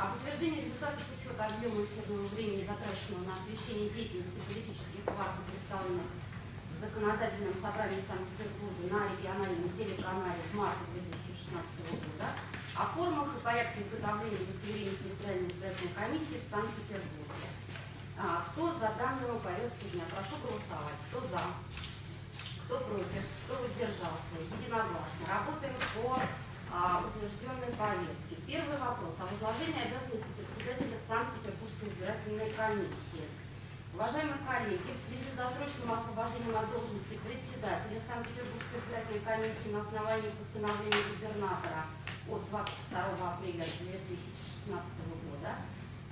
Об утверждении результатов учета объема эфирного времени, затраченного на освещение деятельности политических партий, представленных в законодательном собрании Санкт-Петербурга на региональном телеканале в марте 2016 года, о формах и порядке изготовления удостоверений территориальной избирательной комиссии в Санкт-Петербурге. А, Кто за данную повестку дня? Прошу голосовать. Кто за? Кто против? Кто воздержался? Единогласно. Работаем по а, утвержденной повестке. Первый вопрос о возложении обязанности председателя Санкт-Петербургской избирательной комиссии. Уважаемые коллеги, в связи с досрочным освобождением от должности председателя Санкт-Петербургской избирательной комиссии на основании постановления губернатора от 22 апреля 2016 года,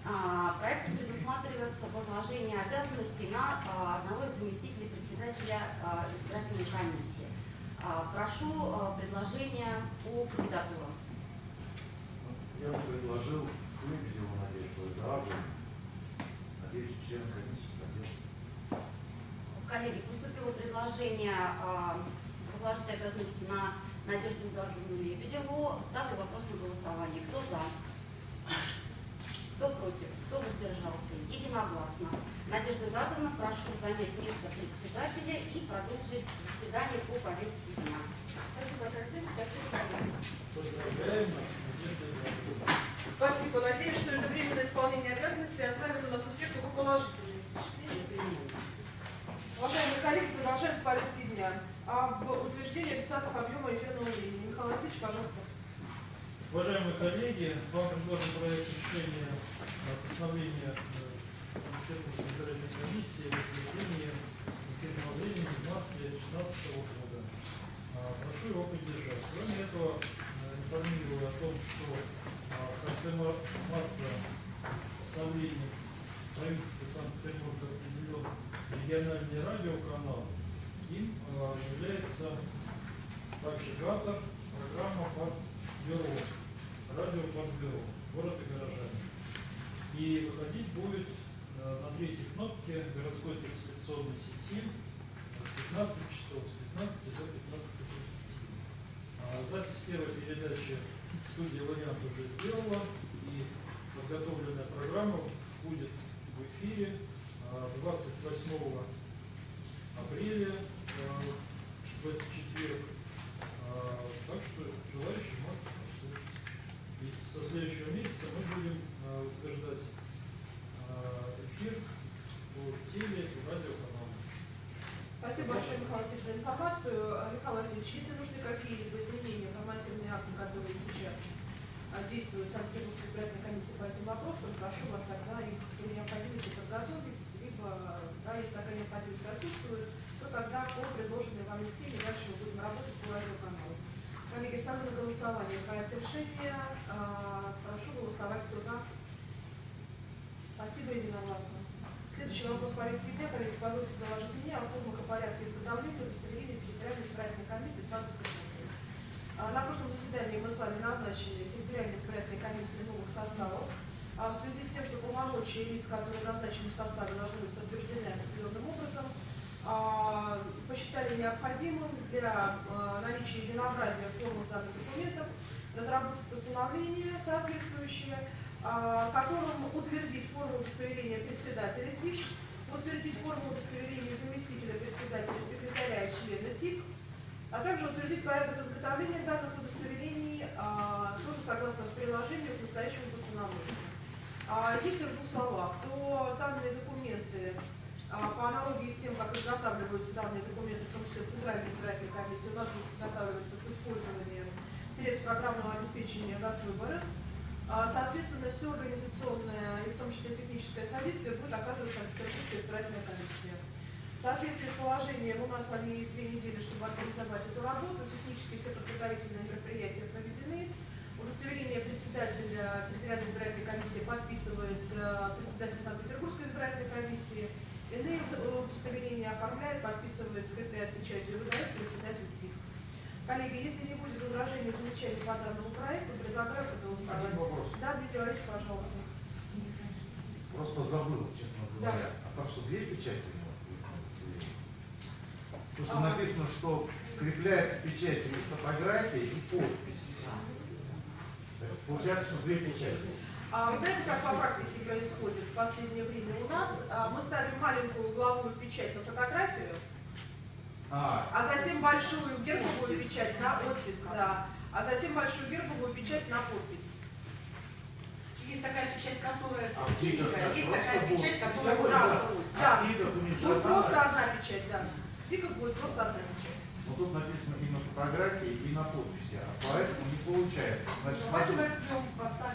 а, проектом предусматривается возложение обязанностей на а, одного из заместителей председателя а, избирательной комиссии. А, Прошу а, предложение по кандидатурам. Я бы предложил Лебедеву Надежду Эдуарду. Надеюсь, член комиссии поддержит. Коллеги, поступило предложение а, возложить обязанности на Надежду Эдуардовну Лебедеву. Ставлю вопрос на голосование. Кто за? Кто против? Кто воздержался? Единогласно. Надежда Эдуардовна, прошу занять место председателя и продолжить заседание по повестке дня. Спасибо. Спасибо. Спасибо. Надеюсь, что это временное исполнение обязанностей оставит у нас у всех только положительные впечатления. Уважаемые коллеги, продолжаем по повестке дня. Об утверждении результатов объема эфирного времени. Михаил Васильевич, пожалуйста. Уважаемые коллеги, вам предложен проект решения о постановлении э, Санкт-Петербургской избирательной комиссии о утверждении эфирного времени в марте 2016 года. А, Прошу его поддержать. Кроме этого, э, информирую о том, что а, в конце мар- марта постановлением правительства Санкт-Петербурга определен региональный радиоканал. Им а, является также ГАТОР, программа под бюро, радио под бюро, город и горожане. И выходить будет э, на третьей кнопке городской трансляционной сети с 15 часов, с 15 до 15.30. А Запись первой передачи студия «Вариант» уже сделала, и подготовленная программа будет в эфире а, 28 апреля э, в этот четверг. А, Так что желающие могут послушать. И со следующего месяца мы будем а, утверждать а, эфир по теле и радиоканалу. Спасибо большое, Михаил Васильевич, за информацию. Михаил Васильевич, если нужны какие-либо изменения в нормативные акты, которые сейчас а, действуют в Санкт-Петербургской избирательной комиссии по этим вопросам, прошу вас тогда их при необходимости подготовить, либо, да, если такая необходимость отсутствует, то тогда по предложенной вами схеме дальше мы будем работать по радиоканалу. Коллеги, ставлю на голосование проект решения. А, Прошу голосовать, кто за. Спасибо, единогласно. Следующий вопрос повестки дня, коллеги, позвольте доложить мне о формах и порядке изготовления удостоверения территориальной избирательной комиссии в Санкт-Петербурге. А, На прошлом заседании мы с вами назначили территориальной избирательной комиссии новых составов. А в связи с тем, что полномочия лиц, которые назначены в составе, должны быть подтверждены определенным образом, а, посчитали необходимым для наличия единообразия в формах данных документов разработать постановление соответствующее, а, которым утвердить форму удостоверения председателя ТИК, утвердить форму удостоверения заместителя председателя, секретаря и члена ТИК, а также утвердить порядок изготовления данных удостоверений, а, тоже согласно приложению к настоящему постановлению. А, Если в двух словах, то данные документы, по аналогии с тем, как изготавливаются данные документы, в том числе Центральной избирательной комиссии, у нас будут изготавливаться с использованием средств программного обеспечения ГАЗ-выборы. А, Соответственно, все организационное и в том числе техническое содействие будет оказывать Санкт-Петербургская избирательная комиссия. В соответствии с положением у нас с вами есть две недели, чтобы организовать эту работу. Технически все подготовительные мероприятия проведены. Удостоверение председателя территориальной избирательной комиссии подписывает э, председатель Санкт-Петербургской избирательной комиссии. Иные удостоверения оформляет, подписывает скрытые печатью и выдает председатель ТИК. Коллеги, если не будет возражений, замечаний по данному проекту, предлагаю проголосовать. Один вопрос. Да, Дмитрий Валерьевич, пожалуйста. Просто забыл, честно Да. говоря. А там что, две печати у него? Потому что А. написано, что скрепляется печатью фотография и подпись. Получается, что две печати. А вы знаете, как по практике происходит в последнее время? У нас а, мы ставим маленькую угловую печать на фотографию, А, а затем большую гербовую печать на оттиск, да, а затем большую гербовую печать на подпись. Есть такая печать, которая А как есть такая печать, которая Да, да. Да. а тиках у них Будет просто одна печать, да. В тиках будет просто одна печать. Но тут написано и на фотографии, и на подписи, а поэтому не получается. Значит, Давайте надо- возьмем, поставим.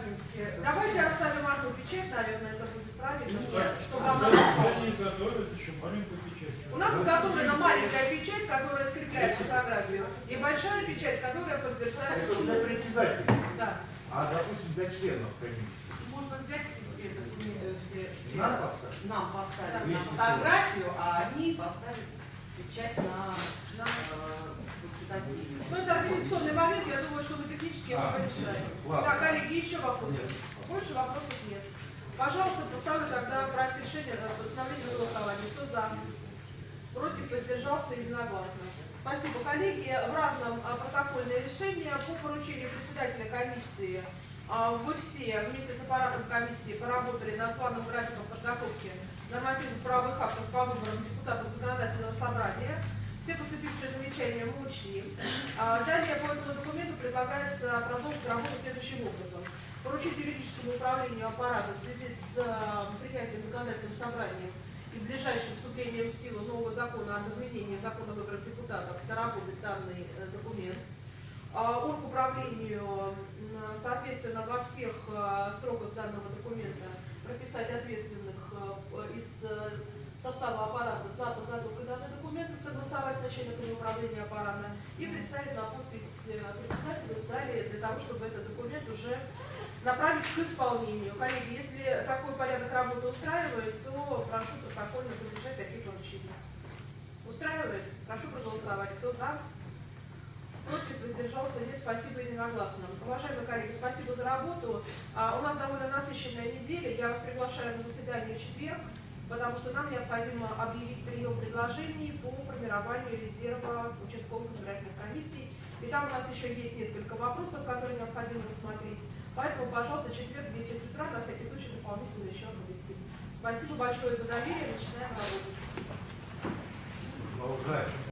Давайте оставим одну печать, наверное, это будет правильно. Нет, чтобы А она они изготовят еще маленькую печать? У нас изготовлена маленькая печать, которая скрепляет фотографию, и большая печать, которая подтверждает. Это для председателя. Да. А, допустим, для членов комиссии. Можно взять эти все документы, все, все Нам поставить? нам поставить на фотографию, а они поставят печать на, на Ну, это организационный момент, я думаю, что мы технически его А, решаем. Так, коллеги, еще вопросы? Нет. Больше вопросов нет. Пожалуйста, поставлю тогда проект решения на постановление на голосование. Кто за? Против, воздержался единогласно. Спасибо, коллеги. В разном а, протокольное решение по поручению председателя комиссии а, вы все вместе с аппаратом комиссии поработали над планом графиком подготовки нормативных правовых актов по выборам депутатов законодательного собрания. Все поступившие замечания мы учли. А, Далее по этому документу предлагается продолжить работу следующим образом. Поручить юридическому управлению аппарата в связи с а, принятием законодательным собранием и ближайшим вступлением в силу нового закона об изменении закона о выборах депутатов доработать данный э, документ. А, Оргуправлению, м, соответственно, во всех э, строках данного документа прописать ответственных э, из э, состава аппарата за подготовку данных документов, согласовать с начальником управления аппарата и представить на подпись э, председателю далее для того, чтобы этот документ уже направить к исполнению. Коллеги, если такой порядок работы устраивает, то прошу протокольно поддержать такие поручения. Устраивает? Прошу проголосовать. Кто за? Против, воздержался, нет, спасибо единогласно. Уважаемые коллеги, спасибо за работу. А, у нас довольно насыщенная неделя. Я вас приглашаю на заседание в четверг, потому что нам необходимо объявить прием предложений по формированию резерва участковых избирательных комиссий. И там у нас еще есть несколько вопросов, которые необходимо рассмотреть. Поэтому, пожалуйста, четверг в 10 утра, на всякий случай, дополнительно еще оповестим. Спасибо большое за доверие. Начинаем. Продолжаем.